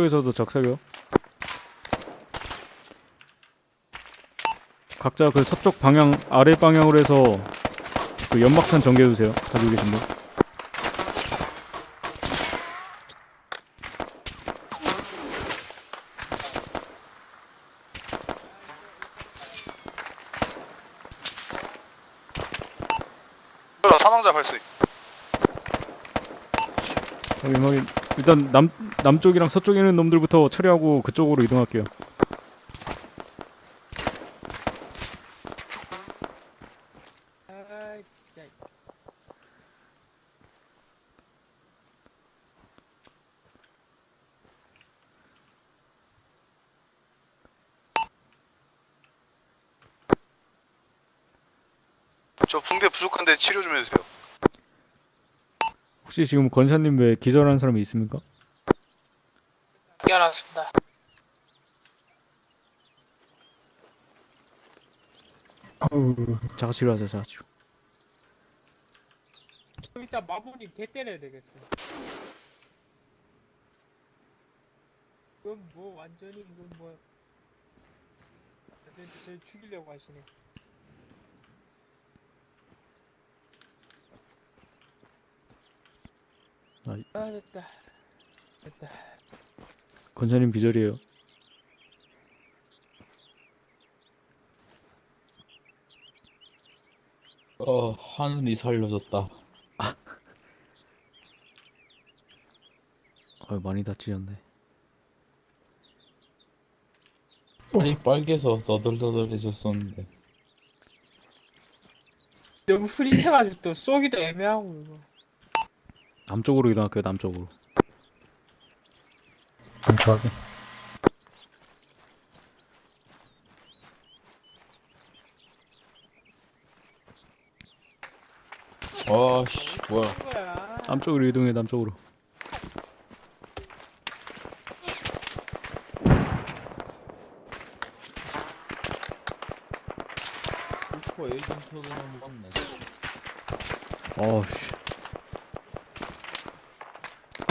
서쪽에서도 적사격. 각자 그 서쪽 방향 아래 방향으로 해서 그 연막탄 전개해 주세요. 가지고 계신 분. 사망자 발생. 확인 확인. 일단 남 남쪽이랑 서쪽에 있는 놈들부터 처리하고 그쪽으로 이동할게요. 저 붕대 부족한데 치료 좀 해주세요. 혹시 지금 건샤님 외에 기절한 사람이 있습니까? 깨어났습니다 자가치료 하세요. 자가치료. 좀 이따 마부님 개 때려야 되겠어 이건 뭐 완전히 이건 뭐 완전 저 죽이려고 하시네 아, 아 됐다 됐다 건샤님 기절이에요. 어, 하늘이 살려줬다. 아유 많이 다치셨네. 팔이 빨개서 너덜너덜해졌었는데. 너무 흐릿해가지고 또 쏘기도 애매하고 이거 남쪽으로 이동할게요. 남쪽으로. 정확하게. 아, 씨, 뭐야. 남쪽으로 이동해. 남쪽으로. 슈퍼 에이전트도 넘어갔네. 어우 씨.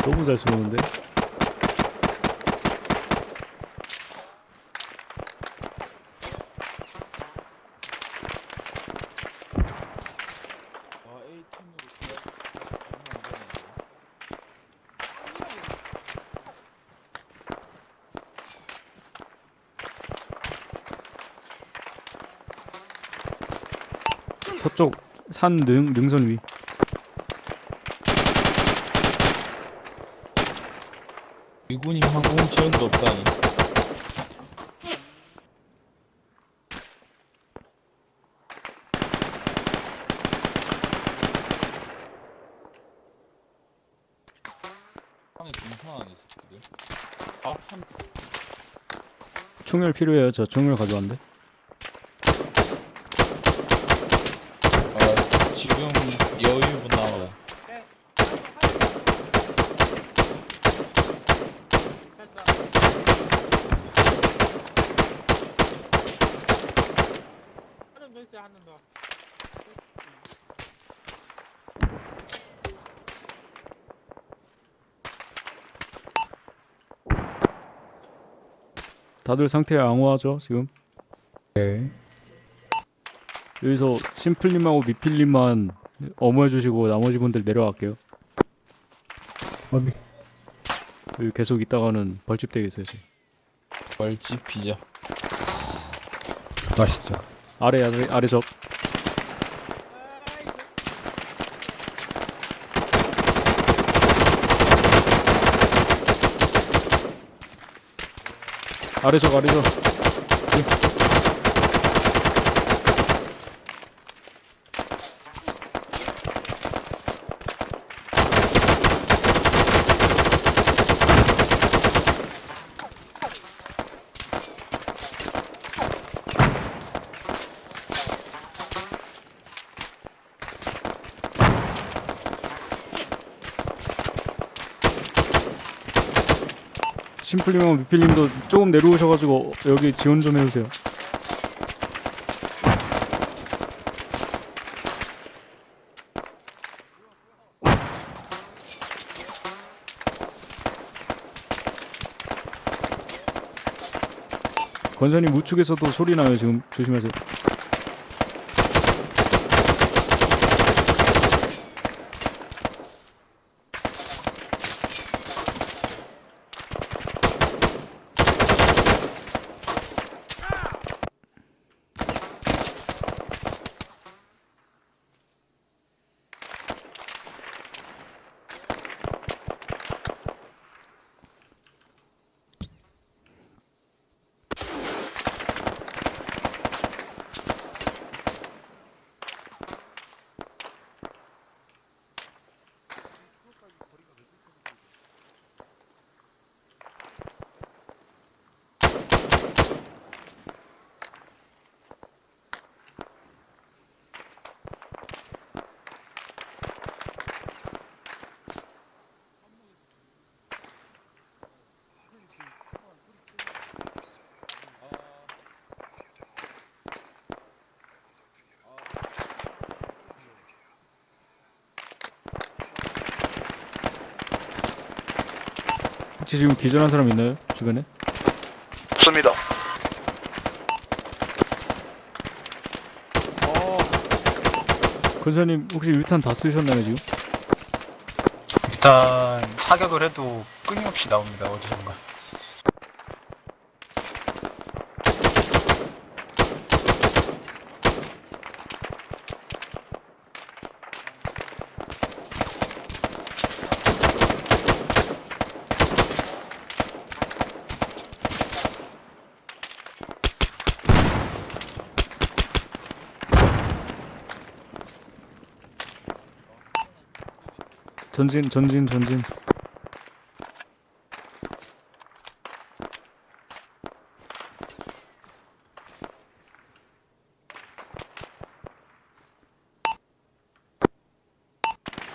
너무 잘 쏘는데? 아, 에이템으로 서쪽 산 능, 능선 위. 미군이 항공 지원도 없다니. 총열 필요해요. 저 총열 가져왔는데. 아, 지금 여유분 나와요. 하는 더 있어요 하는 더 다들 상태 양호하죠 지금? 네. 여기서 심플님하고 미필님만 어머해주시고 나머지 분들 내려갈게요. 어디? 여기 계속 있다가는 벌집 되겠어요. 지금. 벌집 피자. 맛있죠. 아래 아래 아래 적. 아래 적 아래 적. 도필님도 조금 내려오셔가지고 여기 지원 좀 해주세요. 건선님 우측에서도 소리 나요 지금. 조심하세요. 혹시 지금 기절한 사람 있나요 주변에? 없습니다. 권사님 혹시 유탄 다 쓰셨나요 지금? 일단 사격을 해도 끊임없이 나옵니다 어디선가 전진 전진 전진.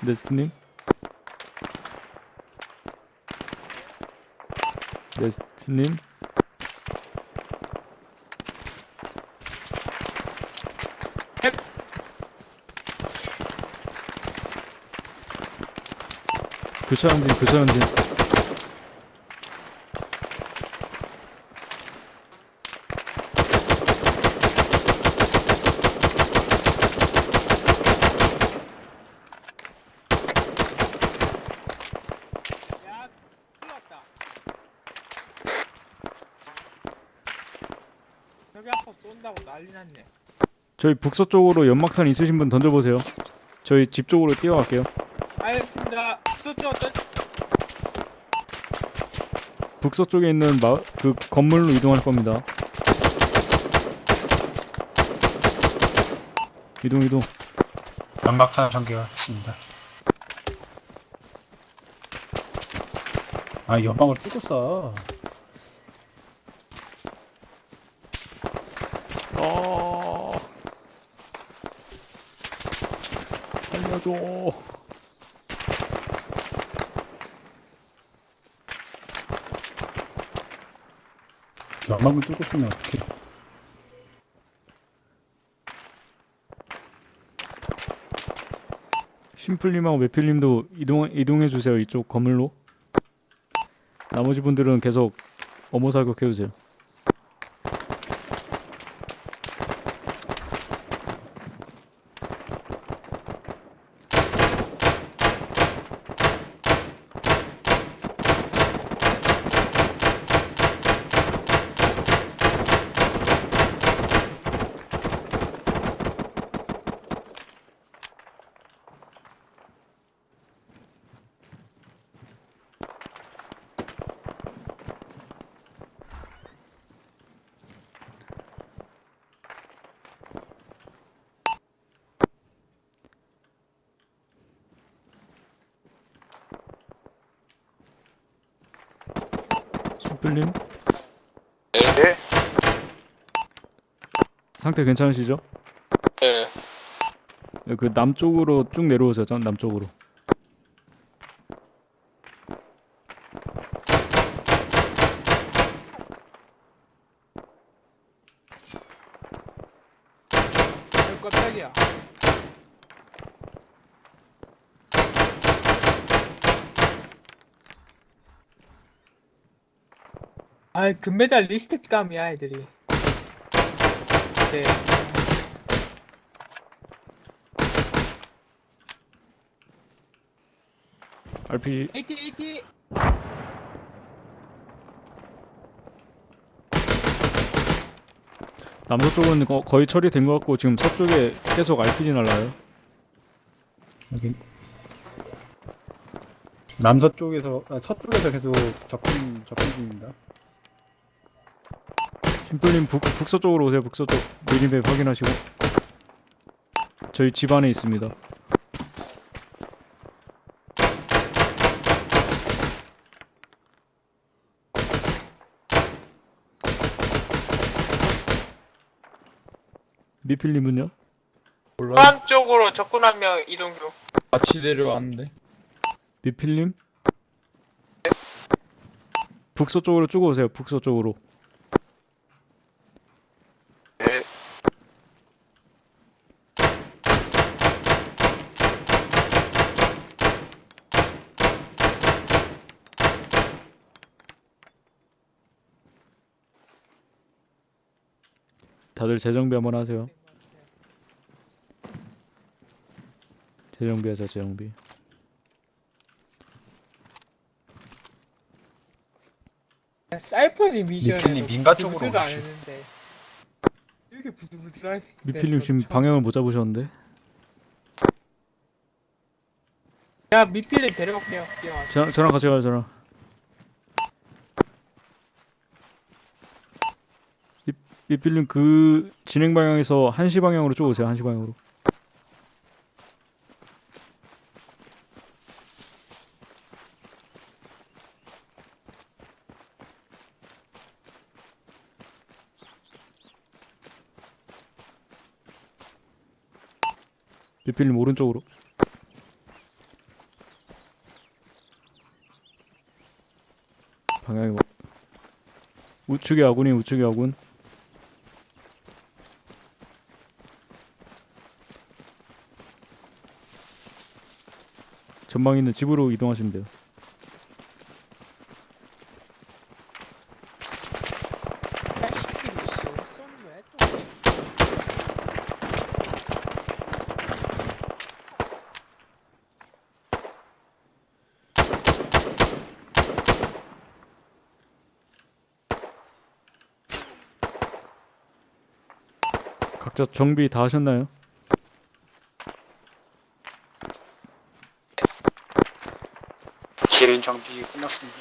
네스트님. 네스트님 교차 전진 교차 났네. 저희 북서쪽으로 연막탄 있으신 분 던져보세요. 저희 집 쪽으로 뛰어갈게요 북서쪽에 있는 마, 그 건물로 이동할 겁니다. 이동 이동. 연막탄 전개했습니다. 아 연막을 뚫고 쏴. 아 살려줘 연막을 뚫고 쏘면 어떡해. 심플님하고 메필님도 이동 이동해 주세요 이쪽 건물로 나머지 분들은 계속 어머 사격 해 주세요 심플님 네. 상태 괜찮으시죠? 네. 그 남쪽으로 쭉 내려오세요 전 남쪽으로 어, 깜짝이야. 아이 금메달 리스트 감이야 애들이 돼. RPG AT AT. 남서쪽은 거, 거의 처리된 것 같고 지금 서쪽에 계속 RPG 날라요. 여기 남서쪽에서 아, 서쪽에서 계속 접근 접근 중입니다. 심플님 북, 북서쪽으로 오세요. 북서쪽 미리맵 확인하시고 저희 집 안에 있습니다. 미필님은요? 몰라. 한 쪽으로 명 이동 중. 같이 내려왔는데. 미필님? 북서쪽으로 쭉 오세요. 북서쪽으로. 다들 재정비 한번 하세요. 재정비하자 재정비. 사이퍼니 미션. 미필님 민가 쪽으로 안 오십시오. 이렇게 부들부들할 미필님 지금 방향을 못 잡으셨는데. 야 미필님 데려갈게요. 저, 저랑 같이 가요 저랑. 미, 미필님 그 진행 방향에서 1시 방향으로 쭉 오세요. 1시 방향으로. 미필님 오른쪽으로. 방향이 뭐 우측에 아군이 우측에 아군 전방 있는 집으로 이동하시면 돼요 각자 정비 다 하셨나요? 기린 정비 끝났습니다.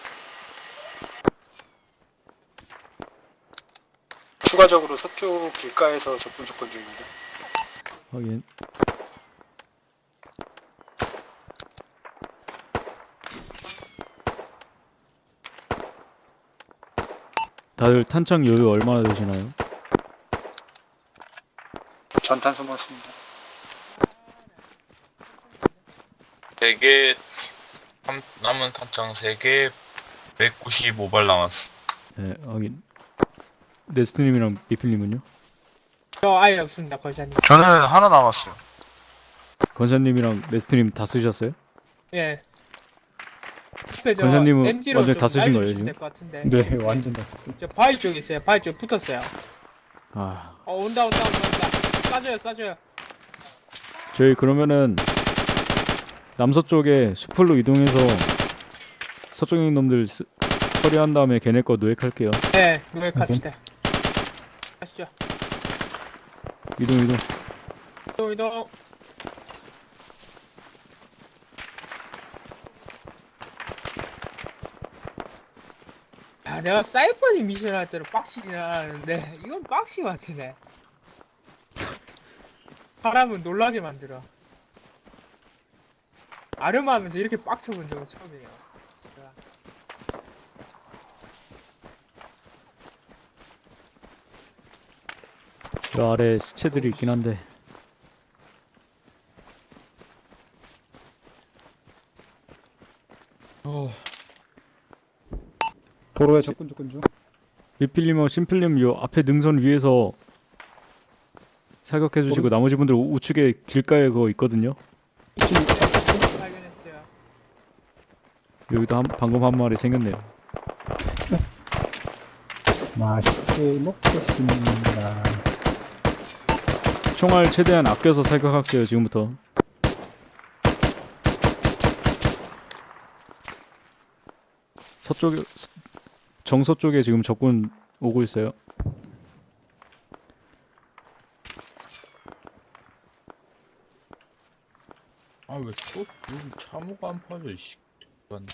추가적으로 서쪽 길가에서 접근 접근 중입니다. 확인 다들 탄창 여유 얼마나 되시나요? 전탄 소모습니다. 4 개 남은 탄창 3개 195발 남았어. 네 확인 네스트님이랑 미필님은요? 저 아예 없습니다 걸자님. 저는 하나 남았어요. 건사님이랑 네스트님 다 쓰셨어요? 예. 권사님은 완전 좀다 쓰신 거예요, 지금? 네, 완전 다 썼어요. 저 바위 쪽 있어요. 바위 쪽 붙었어요. 아 어 온다 온다 온다 온다. 쏴줘요 쏴줘요. 저희 그러면은 남서쪽에 수풀로 이동해서 서쪽에 있는 놈들 쓰, 처리한 다음에 걔네 거 노획할게요 네, 노예 갑시다. 가시죠. 이동 이동 이동 이동. 아, 내가 사이퍼니 미션 할 때는 빡치진 않았는데 이건 빡치 같으네. 사람은 놀라게 만들어. 아름하면서 이렇게 빡쳐본 적은 처음이에요. 저 아래 시체들이 있긴 한데 어, 도로에 접근 접근 중. 미필님하고 심플님 요 앞에 능선 위에서 사격해 주시고 나머지 분들 우- 우측에 길가에 그거 있거든요. 여기도 한, 방금 한 마리 생겼네요 맛있게 먹겠습니다. 총알 최대한 아껴서 사격할게요 지금부터 서쪽에 서- 정서 쪽에 지금 적군 오고 있어요 아 왜 또 여기 참호가 안 파져 씨. 난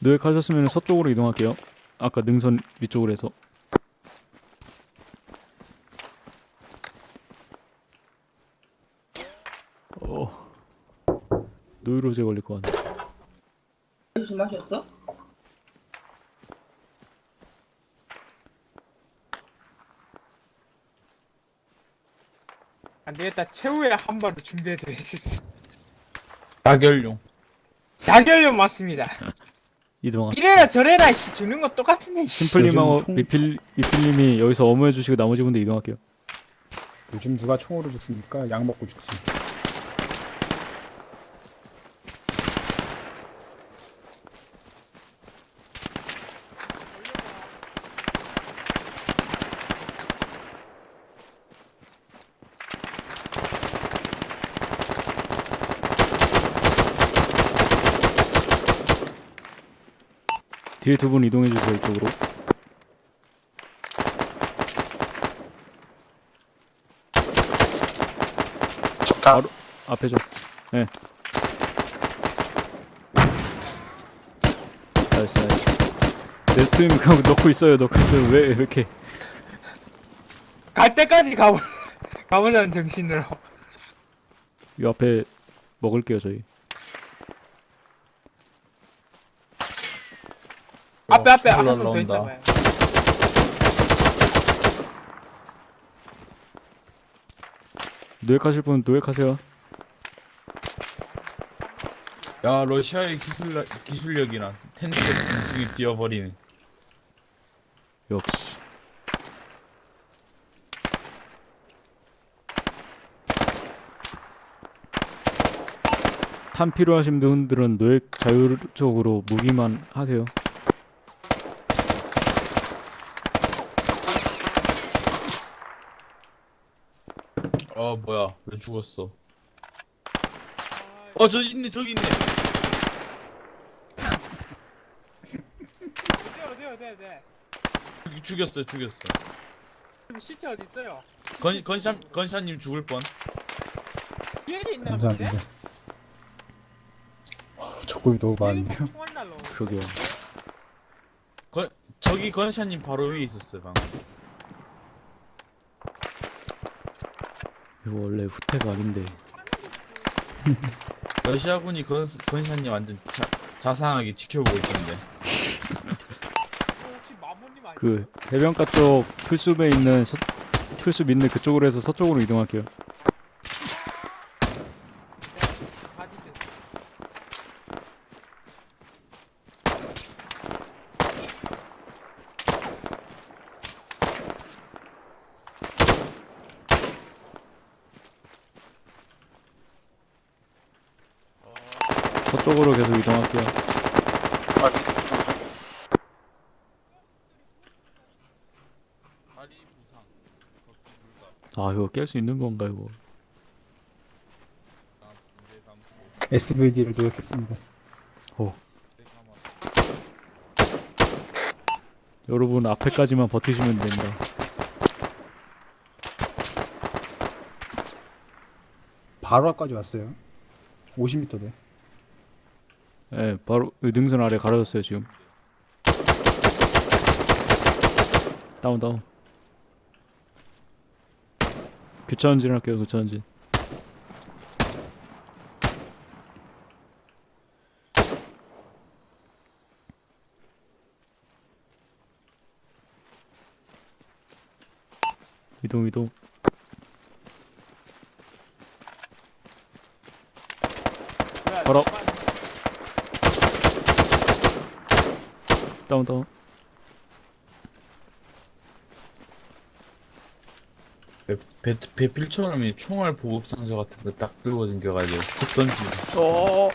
노획하셨으면 서쪽으로 이동할게요. 아까 능선 위쪽으로 해서. 어. 노이로제 걸릴 것 같네. 무슨 마셨어? 안 되겠다. 최후의 한 발을 준비해드리겠어. 다결용 자결력 맞습니다. 이동합시다 이래라 저래라 씨 주는 거 똑같은데 씨. 심플님하고 총- 미필, 미필님이 여기서 어머해 주시고 나머지 분들 이동할게요 요즘 누가 총으로 죽습니까? 약 먹고 죽지. 뒤에 두분 이동해 주세요 이쪽으로 좋다. 바로 앞에 좀 예. nice nice 네스트님 그냥 넣고 있어요 넣고 있어요 왜 이렇게 갈 때까지 가보 가보자는 정신으로. 이 앞에 먹을게요 저희 앞에 앞에. 어, 한번더 올라온다. 있어봐요. 노획하실 분 노획하세요. 야 러시아의 기술 기술력이나 텐트 공중에 뛰어버리는 역시. 탄 필요하신 분들은 노획 자율적으로 무기만 하세요 어 뭐야 왜 죽었어 어 저 있네 저기 있네 어디 어디 어디 어디. 죽- 죽였어 죽였어 시체 어디 있어요? 건 건샷 건샷님 죽을 뻔 뒤에 있나 감사합니다. 어우, 적군이 너무 많은데요? 총알. 그러게요 건 저기 건샷님 바로 위에 있었어요 방금 이거 원래 후퇴가 아닌데 러시아군이 건 건샷님 완전 자, 자상하게 지켜보고 있던데? 그 해변가 쪽 풀숲에 있는 서, 풀숲 있는 그쪽으로 해서 서쪽으로 이동할게요. 서쪽으로 계속 이동할게요 아, 밑에 붙은 거. 다리 부상 걷기 이거 깰수 있는 건가 이거 다음 SVD를 노력했습니다. 여러분 앞에까지만 버티시면 됩니다 바로 앞까지 왔어요. 50m 돼. 예 바로 이 능선 아래 가려졌어요 지금 다운 다운 교차 전진 할게요 교차 전진. 이동 이동. 바로 다운 다운 배, 배, 배필처럼 이 총알 보급 상자 같은 거 딱 들고 댕겨가지고 쓱 던지고. 어.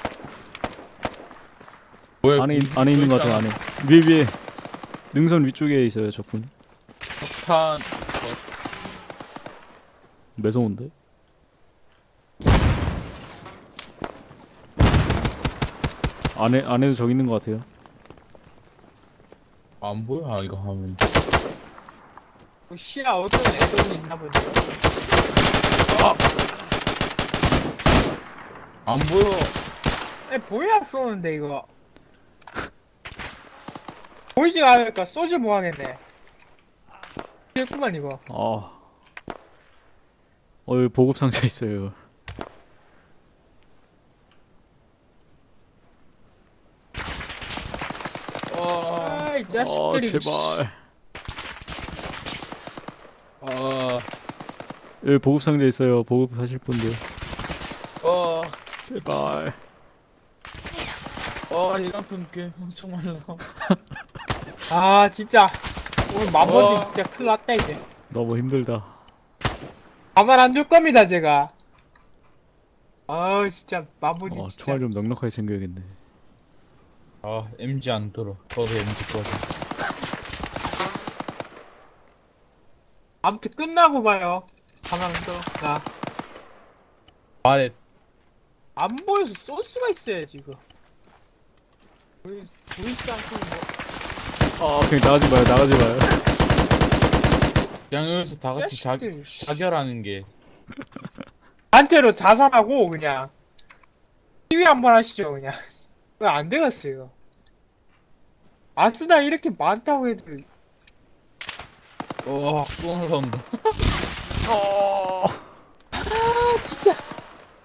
뭐야 안에 있- 안에 있는 것 같아요 안에. 위에 위에. 능선 위쪽에 있어요 적군. 탄. 매서운데? 안에 안에도 적 있는 것 같아요. 안 보여 이거 하면 뭐 시야 어떤 애들이 있나 보네. 안 보여 에 보여야 쏘는데 이거. 보이지가 않으니까 쏘지 뭐하겠네. 됐구만 이거. 아 어, 여기 보급 상자 있어요 아이 아 자식들이. 제발 아 여기 보급 상자 있어요 보급 하실 분들 어, 제발 어, 이만큼 꽤 엄청 말라. 아 진짜 오늘 마버지 어. 진짜 큰일 났다 이제. 너무 힘들다 가만 안 둘 겁니다 제가. 아우 진짜 마버지 어, 진짜. 총알 좀 넉넉하게 챙겨야겠네 아, MG 안 들어. 거기 MG 꺼져. 아무튼 끝나고 봐요. 가만 안 둬. 나. 아래 안 보여서 쏠 수가 있어요 지금. 보이 보이지 않고 뭐. 아 그냥 나가지 마요 나가지 마요 그냥 여기서 다 같이 자. 자결하는 게 단체로 자살하고 그냥 시위 한번 하시죠 그냥. 왜안 되겠어요. 아스나 이렇게 많다고 해도 어, 또 올라온다.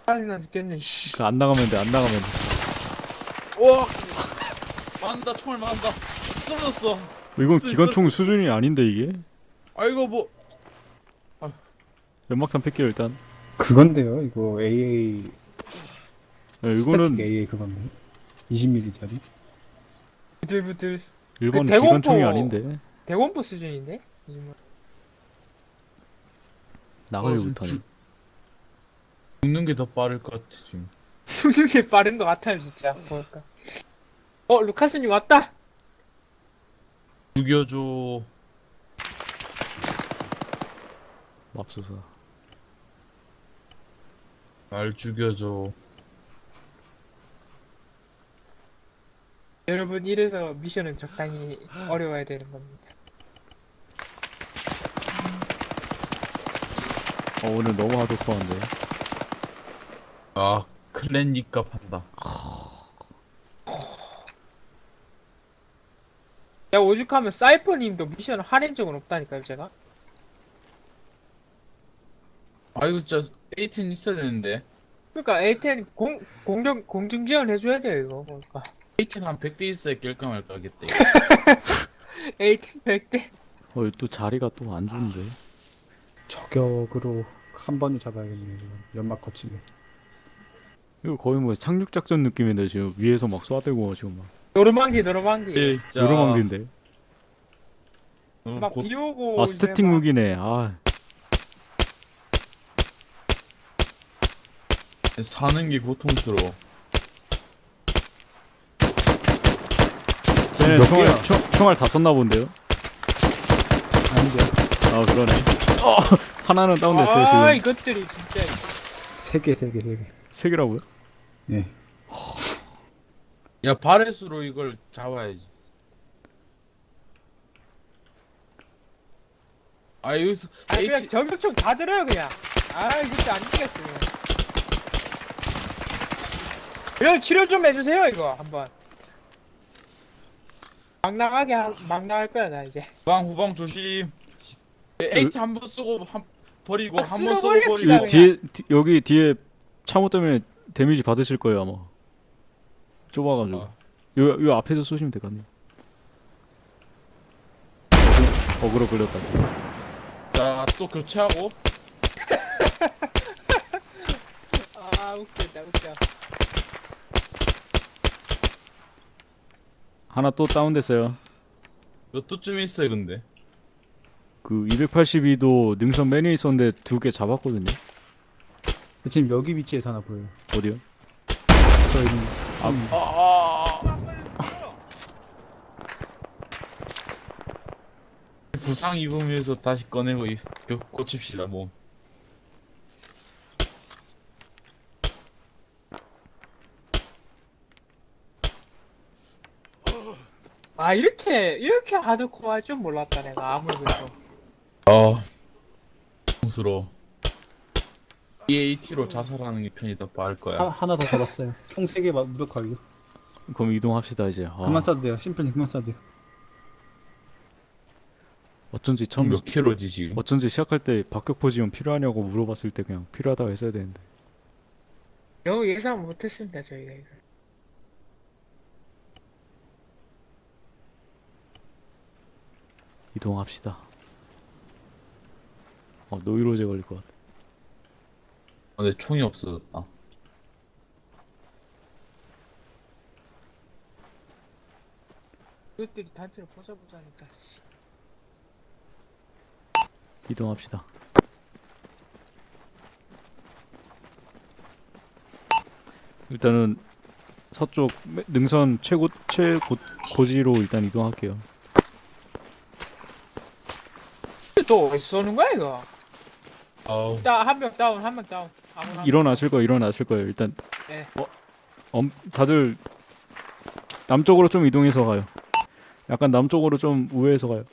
짜증나 죽겠네. 씨. 그 안 나가면 돼 안 나가면 돼 와! 만다, 총알 만다. 쓰러졌어. 이건 쓰- 기관총 수준이 아닌데 이게 아이고, 뭐. 연막탄 팰게요 일단 그건데요. 이거 AA 네, 이거는 AA 그건데 20mm짜리. 부들부들. 일본 그 기관총이 아닌데 대원포 수준인데? 요즘은. 나가지 어, 못하네 주- 죽는 게 더 빠를 것 같아, 지금. 죽는 게 빠른 것 같아요 진짜. 보니까. 어 루카스님 왔다. 죽여줘. 맙소사 날 죽여줘. 여러분 이래서 미션은 적당히 어려워야 되는 겁니다. 어 오늘 너무 하드코어인데 아, 클랜 니값 한다. 야 오죽하면 사이퍼님도 미션 할인 적은 없다니까요 제가. 아이고, 진짜, 18 있어야 되는데. 그러니까 A10 공 공정 공중 지원 해줘야 돼요 이거 그러니까. 18한 100대 있어야 낄까 말까 하겠다. 이거. A10 100대. 어 또 자리가 또 안 좋은데 저격으로 한 번에 잡아야겠네요. 지금. 연막 거치게. 이거 거의 뭐 상륙작전 느낌인데 지금 위에서 막 쏴대고 지금 막 노르망디 노르망디. 예, 진짜. 요로망디인데 오늘 막곧 비 오고. 아 스태틱 막 무기네 아 사는 게 고통스러워. 쟤네 몇 총알? 총, 총알 다 썼나 본데요? 아닌데. 아 그러네 어 하나는 다운됐어요 아 지금 이것들이 진짜. 세 개, 세 개, 세 개. 세 개라고요? 예. 야, 바레스로 이걸 잡아야지. 아, 여기서, 아 그냥 AT, 저격총 다 들어요 그냥. 아 진짜 안 되겠어. 그냥. 치료 좀 해주세요 이거 한번. 막 나가게 하, 막 나갈 거야 나 이제. 후방, 후방 조심. AT 한번 쓰고, 한, 버리고, 아, 한 번 쓰고, 버리고. 뒤에 디, 여기 뒤에 참호 때문에 데미지 받으실 거예요 아마 좁아가지고 아. 요, 요 앞에서 쏘시면 되거든요 어그로 걸렸다 자, 또 교체하고. 아 웃긴다 웃겨. 하나 또 다운됐어요 몇 도쯤에 있어요, 근데? 그 282도 능선 맨에 있었는데 두 개 잡았거든요. 지금 여기 위치에서 하나 보여요. 어디요? 저 있는. 아, 음. 아, 아, 부상 입으면서 다시 꺼내고 고칩시다 몸. 아 이렇게 이렇게 하드코어할 줄 몰랐다 내가 아무래도. 아 스러워 EAT로 자살하는 게 편이 더 빠를 하, 거야 하 나 더 잡았어요. 총 3개 무력 완료. 그럼 이동합시다 이제. 아, 그만 쏴도 돼요. 심플님 그만 쏴도 돼요. 어쩐지 처음 몇 킬로지 지금 어쩐지 시작할 때 박격포 지원 필요하냐고 물어봤을 때 그냥 필요하다고 했어야 되는데. 너무 예상 못했습니다 저희가 이거 이동합시다. 어 노이로제 걸릴 것 같아. 아, 근데 총이 없어졌다 그것들이 단체로 부숴보자니까 씨. 이동합시다. 일단은 서쪽 매- 능선 최고 최고 고지로 일단 이동할게요. 또 어디서 쏘는 거야 이거 아우 일단 한명 다운 한 명 다운 아무나 일어나실 거예요. 일어나실 거예요. 일단 네. 어, 엄, 다들 남쪽으로 좀 이동해서 가요. 약간 남쪽으로 좀 우회해서 가요.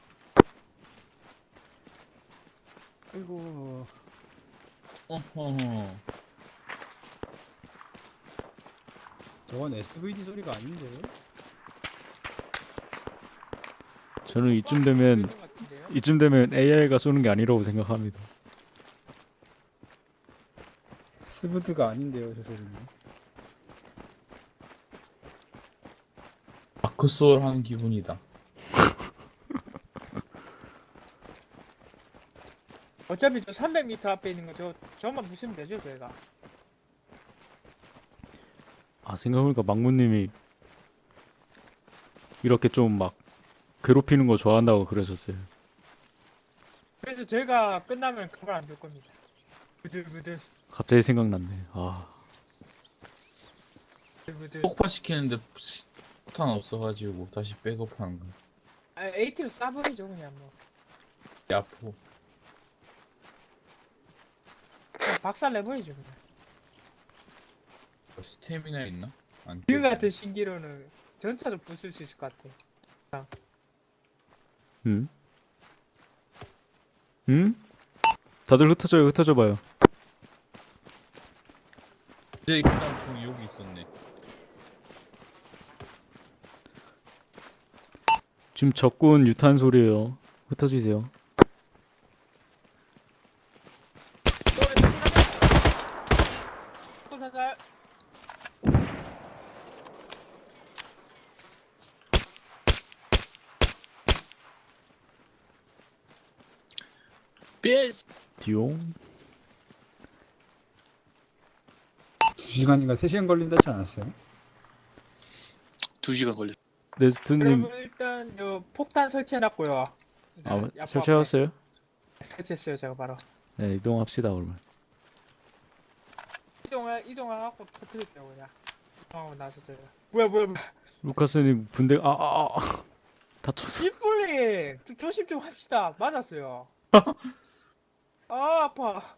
아이고. 어허 저건 SVD 소리가 아닌데. 저는 이쯤 되면 것 같은데요? 이쯤 되면 AI가 쏘는 게 아니라고 생각합니다. 스브드가 아닌데요, 저 소리는. 마크소울 하는 기분이다 어차피 저 300m 앞에 있는 거저 저만 부시면 되죠 저희가 아 생각해보니까 망무님이 이렇게 좀 막 괴롭히는 거 좋아한다고 그러셨어요. 그래서 저희가 끝나면 그걸 안 줄 겁니다 부들부들 갑자기 생각났네. 아 폭파시키는데 폭탄 없어가지고 다시 백업하는 거 아 AT로 쏴버리죠 그냥 뭐 야포 박살 내버리죠 그냥 스태미나 있나? 안 지금 떼. 같은 신기로는 전차도 부술 수 있을 것 같아 음? 음? 다들 흩어져요. 흩어져봐요. 이제 그다음 총이 여기 있었네 지금 적군 유탄 소리예요. 흩어지세요. 디용. 2시간인가 3시간 걸린다지 않았어요? 2시간 걸렸 네스트님 일단 저 폭탄 설치해놨고요 아 야포 설치하셨어요? 앞에 설치했어요 제가 바로 네 이동합시다 그러면. 이동해 이동해갖고 터뜨릴게요 그냥 이동하고 나서 제가 뭐야 뭐야 뭐야 루카스님 분대 아아 아, 아. 다쳤어. 심플리 좀 조심 좀 합시다 맞았어요 아 아파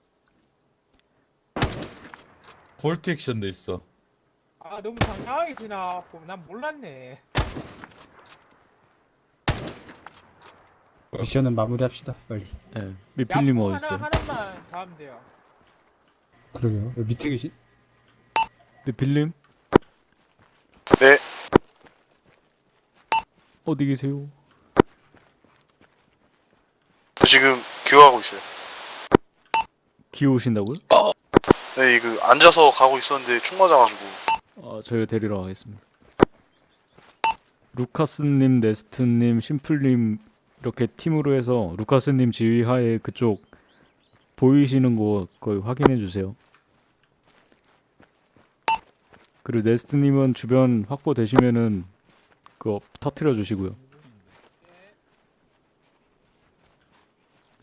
볼트 액션도 있어 아 너무 당당하게 지나갖고 난 몰랐네 미션은 마무리합시다, 빨리. 네 미필님 야포 어디 있어요? 하나 하나만 더 하면 돼요 그러게요. 여기 밑에 계신? 미필님? 네. 어디 계세요? 저 지금 기어가고 있어요. 기어오신다고요? 네, 그 앉아서 가고 있었는데 총 맞아가지고. 아, 저희가 데리러 가겠습니다. 루카스님, 네스트님, 심플님 이렇게 팀으로 해서 루카스님 지휘하에 그쪽 보이시는 곳 거기 확인해 주세요. 그리고 네스트님은 주변 확보되시면은 그거 터트려 주시고요.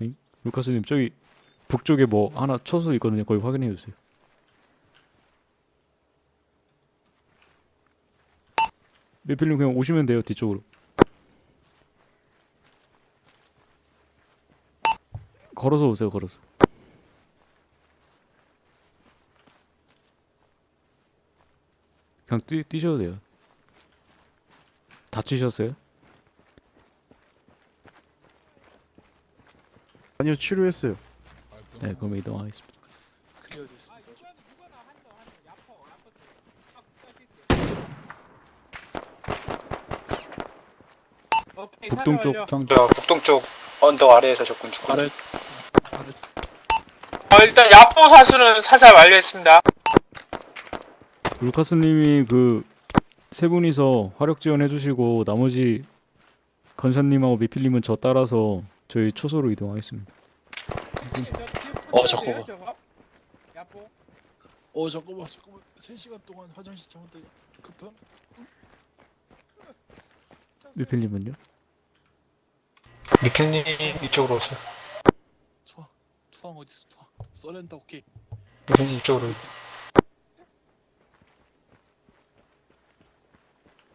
응? 루카스님 저기 북쪽에 뭐 하나 쳐서 있거든요. 거기 확인해 주세요. 메필님 그냥 오시면 돼요 뒤쪽으로 걸어서 오세요 걸어서 그냥 뛰, 뛰셔도 돼요 다치셨어요? 아니요 치료했어요. 네 그럼 이동하겠습니다 클리어 됐습니다. 오케이 북동쪽. 찾아올려. 정저 북동쪽 언덕 아래에서 접근 중. 아래 아래 어, 일단 야포 사수는 사살 완료했습니다. 루카스님이 그 세 분이서 화력 지원 해 주시고 나머지 건샷님하고 미필님은 저 따라서 저희 초소로 이동하겠습니다 어, 잠깐만. 저거? 야포. 어 잠깐만 잠깐만 3시간 동안 화장실 잘못돼 급함 미필님은요? 미필님 이쪽으로 오세요. 투항 투항 어딨어 투항 서렌더 오케이 미필님 이쪽으로.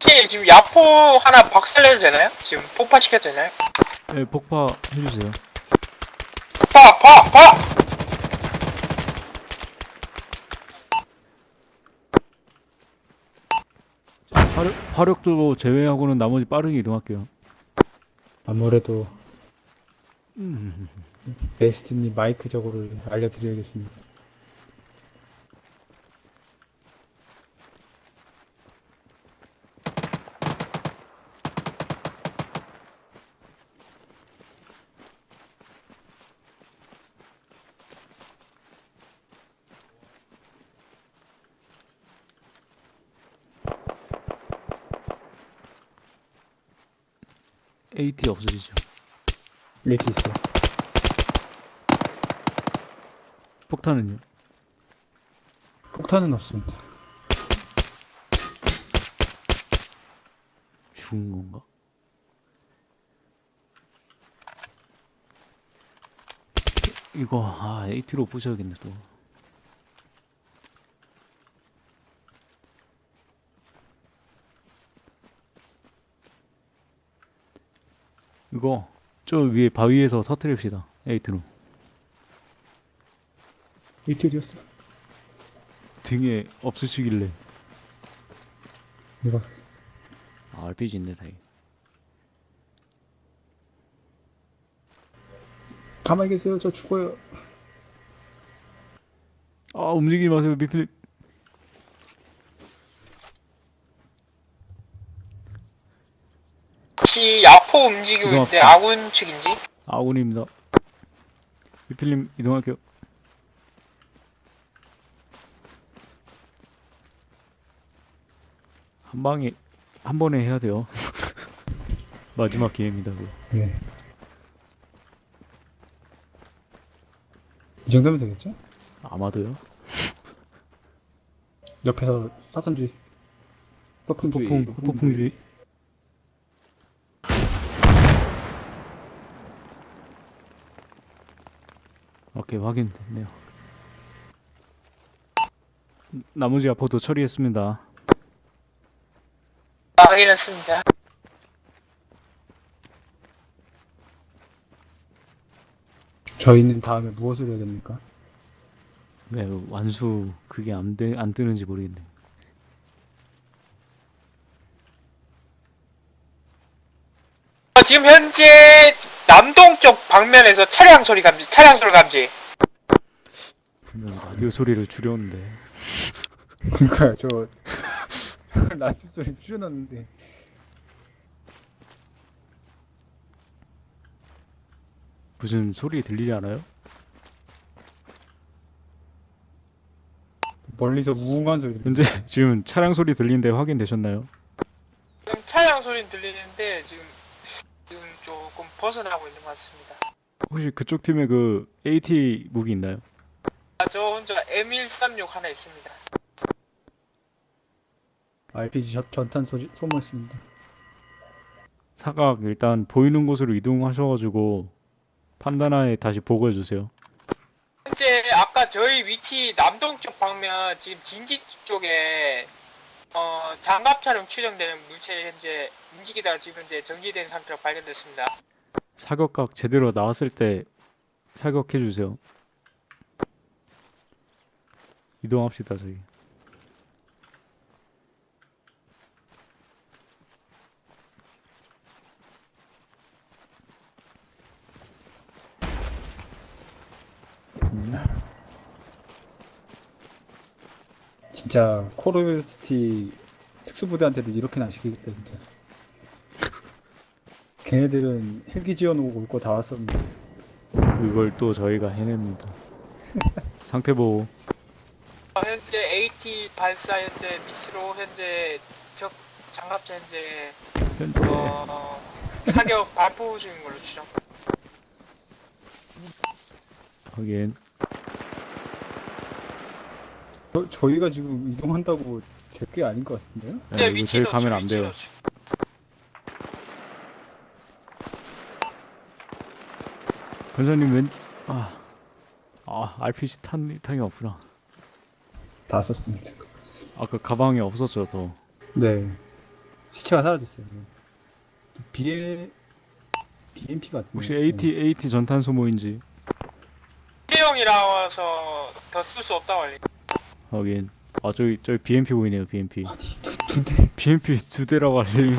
혹시 지금 야포 하나 박살내도 되나요? 지금 폭파시켜도 되나요? 네 폭파 해주세요 파! 파! 파! 화력, 화력도 제외하고는 나머지 빠르게 이동할게요 아무래도 베스트님 마이크 저거를 알려드려야겠습니다. AT 없으시죠? 이렇게 있어요. 폭탄은요? 폭탄은 없습니다. 죽은 건가? 이거 아 AT로 부셔야겠네 또 이거 저 위에 바위에서 터트립시다 AT로 이렇게 어디였어? 등에 없으시길래 이거 아, RPG 있네 다행 가만히 계세요. 저 죽어요. 아 움직이지 마세요 미필 혹시 야포 움직이고 있는데 이동합시다. 아군 측인지? 아군입니다 미필님 이동할게요 한 방에 한 번에 해야 돼요 마지막 기회입니다. 네. 이 정도면 되겠죠? 아마도요 옆에서 사선주의. 폭풍 폭풍 폭풍주의 오케이 확인됐네요 나머지 아포도 처리했습니다 아, 확인했습니다. 저희는 다음에 무엇을 해야 됩니까? 왜 완수 그게 안, 되, 안 뜨는지 모르겠네 어, 지금 현재 남동쪽 방면에서 차량 소리 감지, 차량 소리 감지. 분명 라디오 소리를 줄였는데 그러니까요. 저 라디오 소리 줄여놨는데 무슨 소리 들리지 않아요? 멀리서 우웅한 소리. 현재 지금 차량 소리 들리는데 확인되셨나요? 지금 차량 소리는 들리는데 지금 지금 조금 벗어나고 있는 것 같습니다. 혹시 그쪽 팀에 그 AT 무기 있나요? 아, 저 혼자 M136 하나 있습니다. RPG 전- 전탄 소지, 소모했습니다. 사각 일단 보이는 곳으로 이동하셔가지고 판단하에 다시 보고해 주세요. 현재 아까 저희 위치 남동쪽 방면 지금 진지 쪽에 어 장갑 촬영 추정되는 물체 현재 움직이다가 지금 현재 정지된 상태로 발견됐습니다. 사격각 제대로 나왔을 때 사격해 주세요. 이동합시다 저희. 음, 진짜 듀티 특수부대한테도 이렇게는 안 시키겠다 진짜. 걔네들은 헬기 지어놓고 올 거 다 왔었는데 그걸 또 저희가 해냅니다. 상태 보호. 어, 현재 AT 발사 현재 미스로 현재 적 장갑차 현재 현재 어 사격 발포 중인 걸로 추정. 확인. 저, 저희가 지금 이동한다고 될 게 아닌 것 같은데요? 네, 이거 저희 가면 안 돼요. 권사님 왼 아. 아, RPG 탄 탄이 없구나. 다 썼습니다. 아까 가방에 없었죠, 또. 네. 시체가 사라졌어요. BL BMP 같네. 혹시 AT AT 전탄 소 모인지 일회용이라서 더 쓸 수 없다고 알리. 확인. 아, 저기 저기 BMP 보이네요, BMP. 아니 두, 두 대. BMP 두 대라고 알림.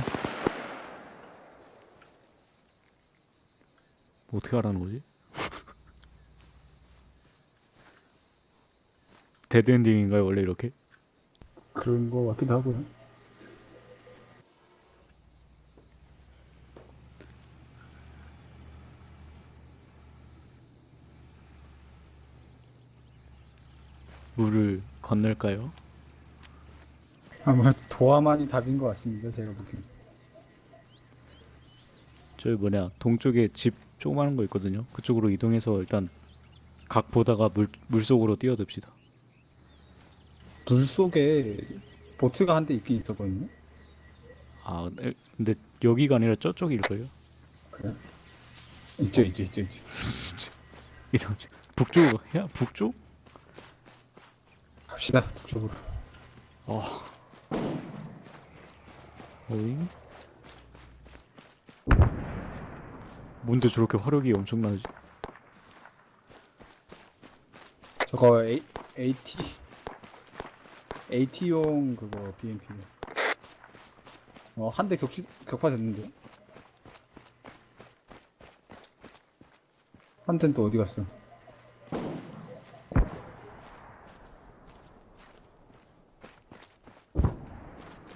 뭐 어떻게 하라는 거지? 데드엔딩인가요, 원래 이렇게? 그런 거 같기도 하고요. 물을 건널까요? 아무래도 도화만이 답인 것 같습니다. 제가 보기엔. 저기 뭐냐 동쪽에 집 조그마한 거 있거든요. 그쪽으로 이동해서 일단 각 보다가 물 물속으로 뛰어듭시다. 물 속에 보트가 한 대 있긴 있었거든요. 아 에, 근데 여기가 아니라 저쪽일걸요? 있죠, 있죠, 있죠, 있죠. 이동 북쪽 야 북쪽? 갑시다, 북쪽으로. 어잉? 뭔데 저렇게 화력이 엄청나지? 저거 A, AT AT용 그거 BMP. 어, 한 대 격추 격파 됐는데. 한 대는 또 어디 갔어?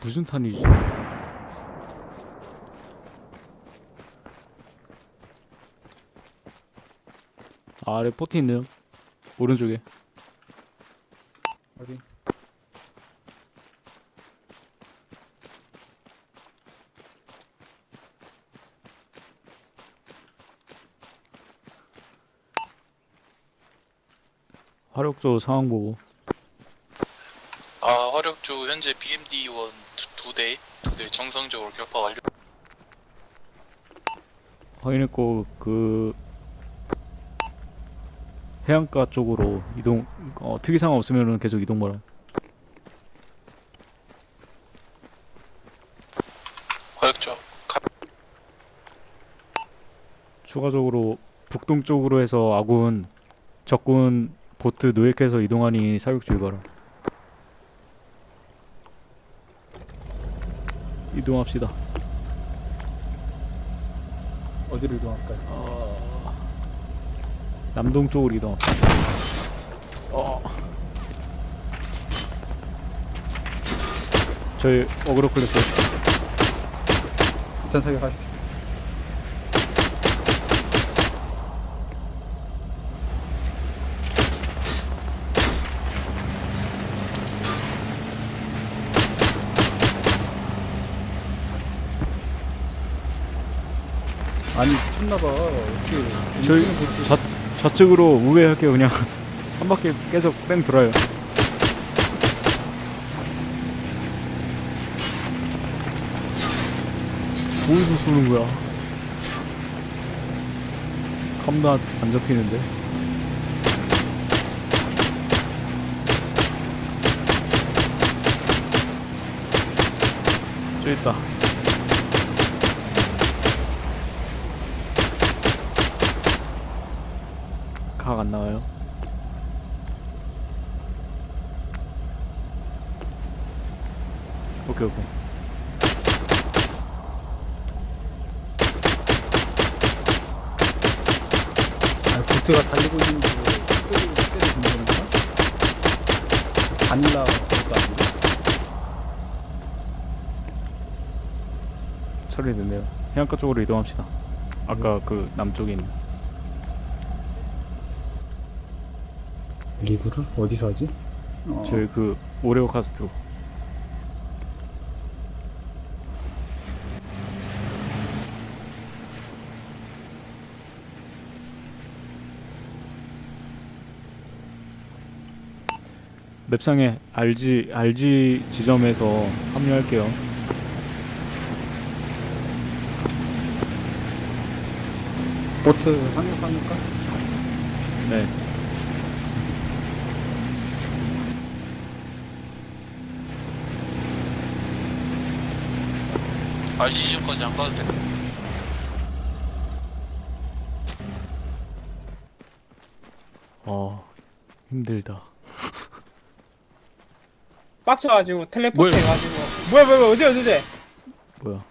무슨 탄이지? 아래 포트 있네요. 오른쪽에. 어디? 화력조 상황 보고. 아 화력조 현재 BMD1 두 대, 두 대 정상적으로 격파 완료. 확인했고 그 해안가 쪽으로 이동 어, 특이사항 없으면은 계속 이동 바람 화력조 추가적으로 북동쪽으로 해서 아군 적군 보트 노획해서 이동하니 사격 주의 바람 이동합시다 어디로 이동할까요? 남동쪽으로 이동합시다 어. 저희 어그로 클래스 일단 사격하십시오. 아니 미쳤나봐. 어떻게 저희 좌, 좌측으로 우회할게요. 그냥 한 바퀴 계속 뺑 돌아요. 어디서 쏘는 거야? 컴나 안 잡히는데? 저 있다 각안 나와요. 오케이 오케이. 아, 보트가 달리고 있는 거 때리고 있는 건가? 그것도 아니고. 처리됐네요. 해안가 쪽으로 이동합시다. 아까 그 남쪽에 있는 리그를 어디서 하지? 어, 저희 그 오레오 카스트로. 맵상에 RG RG 지점에서 합류할게요. 보트 상륙합니까? 네. 아 이전까지 안 가도 돼. 어 힘들다. 빡쳐가지고 텔레포트 뭐야? 해가지고 뭐야 뭐야 뭐야 어디 어디 어디 뭐야?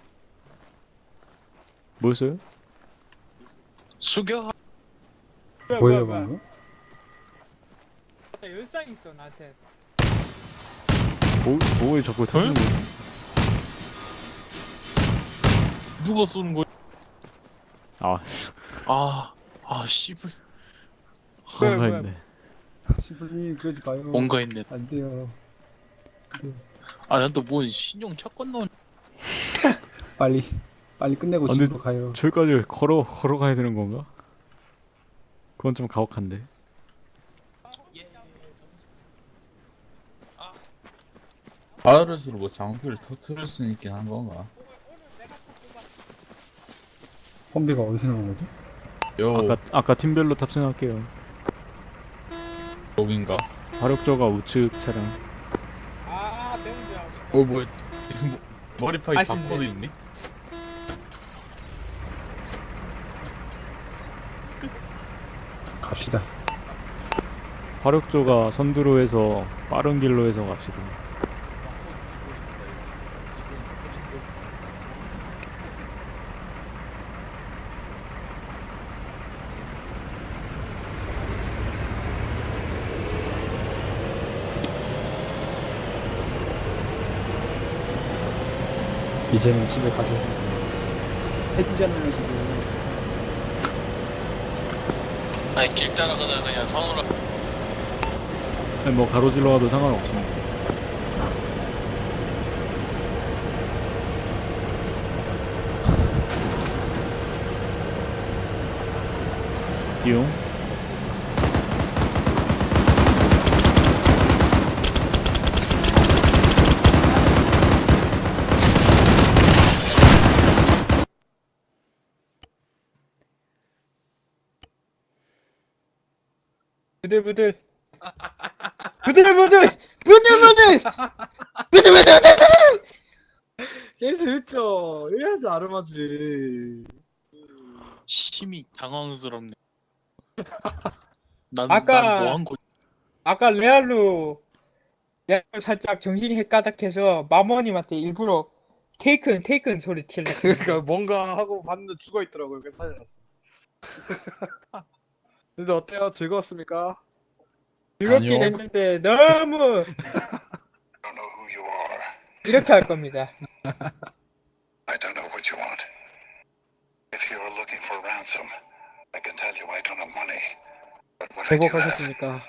뭐였어요? 수교 뭐야 뭐예요 뭐야 방금? 열상 있어 나한테 뭐 뭐에 자꾸 터지는 거지? 누가 쏘는 거야? 아 아, 아 씨발 뭔가. 있네. 시블님 그러지 마요. 뭔가 있네. 안 돼요. 아, 난 또 뭔 신용 차건 나온. 빨리 빨리 끝내고 아, 근데- 집으로 가요. 저기까지 걸어 걸어가야 되는 건가? 그건 좀 가혹한데. 바르스로 뭐 장비를 터트릴 수 있긴 한 건가? 험비가 어디서 나온 거지? 요 아까 아까 팀별로 탑승할게요. 여긴가? 화력저가 우측 차량. 아 대문제야 어 뭐야? 이거 뭐, 머리파이 아쉽네. 바코드 있니? 갑시다. 화력저가 선두로 해서 빠른 길로 해서 갑시다. 이제는 집에 가겠습니다. 해지잖아요 지금. 아니 길 따라가다가 그냥 성으로 아니, 뭐 가로질러 가도 상관없습니다. 띠용. 부들부들 부들부들 부들부들 부들부들 게 재밌죠. 이래야지 아름하지. 심히 당황스럽네. 난, 아까- 난 뭐한 거? 아까 레알로 레알로 살짝 정신이 헷가닥해서 마모님한테 일부러 테이큰 테이큰 소리 틸래 그러니까 뭔가 하고 봤는데 죽어 있더라고요. 그래서 살려놨어. 근데 어때요? 즐거웠습니까? 즐겁긴 아니요. 했는데 너무 don't know who you are. 이렇게 할 겁니다 I don't know what you want. If you're looking for ransom, I can tell you I don't have money. But what I do have 행복하셨습니까?